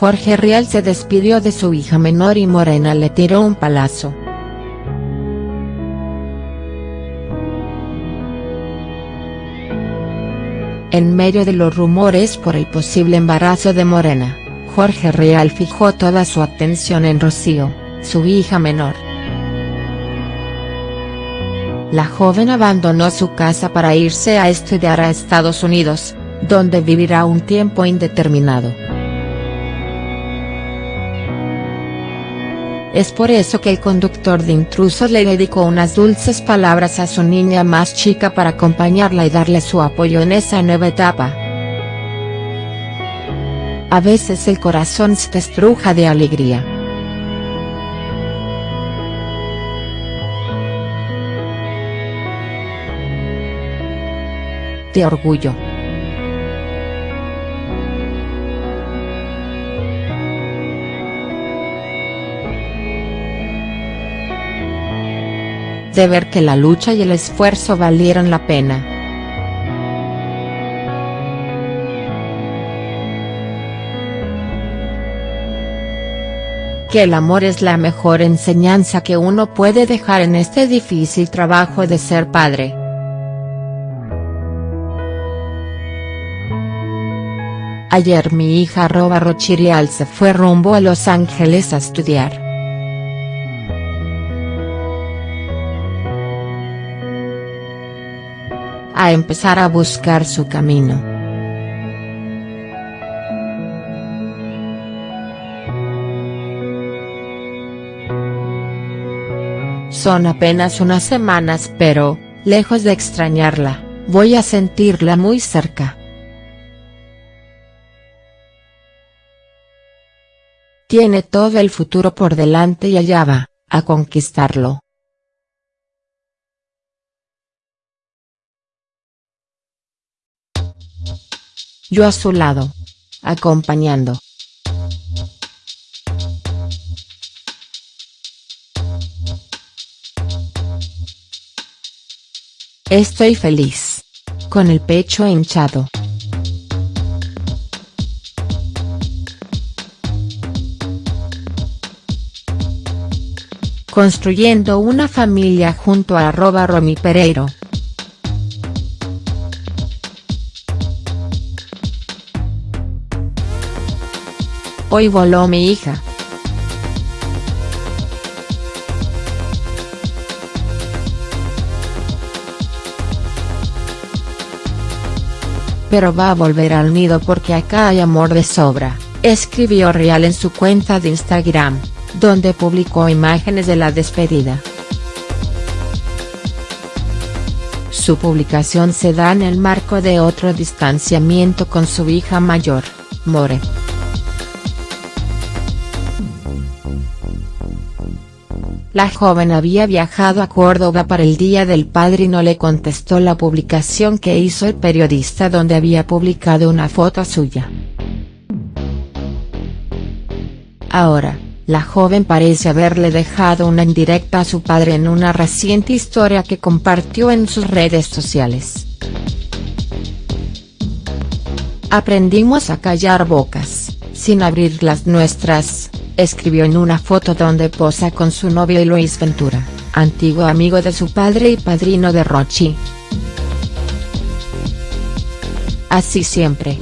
Jorge Rial se despidió de su hija menor y Morena le tiró un palazo. En medio de los rumores por el posible embarazo de Morena, Jorge Rial fijó toda su atención en Rocío, su hija menor. La joven abandonó su casa para irse a estudiar a Estados Unidos, donde vivirá un tiempo indeterminado. Es por eso que el conductor de intrusos le dedicó unas dulces palabras a su niña más chica para acompañarla y darle su apoyo en esa nueva etapa. A veces el corazón se estruja de alegría. De orgullo. De ver que la lucha y el esfuerzo valieron la pena. Que el amor es la mejor enseñanza que uno puede dejar en este difícil trabajo de ser padre. Ayer mi hija arroba Rochirial se fue rumbo a Los Ángeles a estudiar. A empezar a buscar su camino. Son apenas unas semanas pero, lejos de extrañarla, voy a sentirla muy cerca. Tiene todo el futuro por delante y allá va, a conquistarlo. Yo a su lado. Acompañando. Estoy feliz. Con el pecho hinchado. Construyendo una familia junto a arroba Romy Pereiro. Hoy voló mi hija. Pero va a volver al nido porque acá hay amor de sobra, escribió Real en su cuenta de Instagram, donde publicó imágenes de la despedida. Su publicación se da en el marco de otro distanciamiento con su hija mayor, More. La joven había viajado a Córdoba para el Día del Padre y no le contestó la publicación que hizo el periodista donde había publicado una foto suya. Ahora, la joven parece haberle dejado una indirecta a su padre en una reciente historia que compartió en sus redes sociales. Aprendimos a callar bocas, sin abrir las nuestras, escribió en una foto donde posa con su novio Luis Ventura, antiguo amigo de su padre y padrino de Rochi. Así siempre.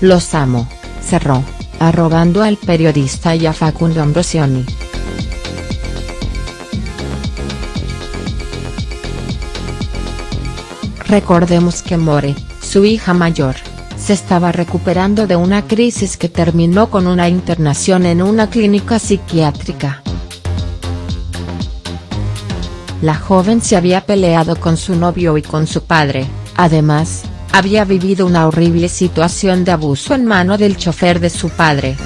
Los amo, cerró, arrobando al periodista y a Facundo Ambrosioni. Recordemos que More, su hija mayor, se estaba recuperando de una crisis que terminó con una internación en una clínica psiquiátrica. La joven se había peleado con su novio y con su padre, además, había vivido una horrible situación de abuso en mano del chofer de su padre.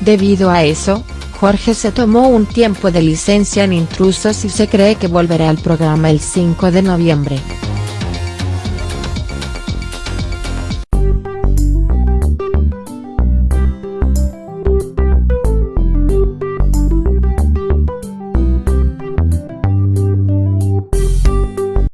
Debido a eso, Jorge se tomó un tiempo de licencia en Intrusos y se cree que volverá al programa el 5 de noviembre.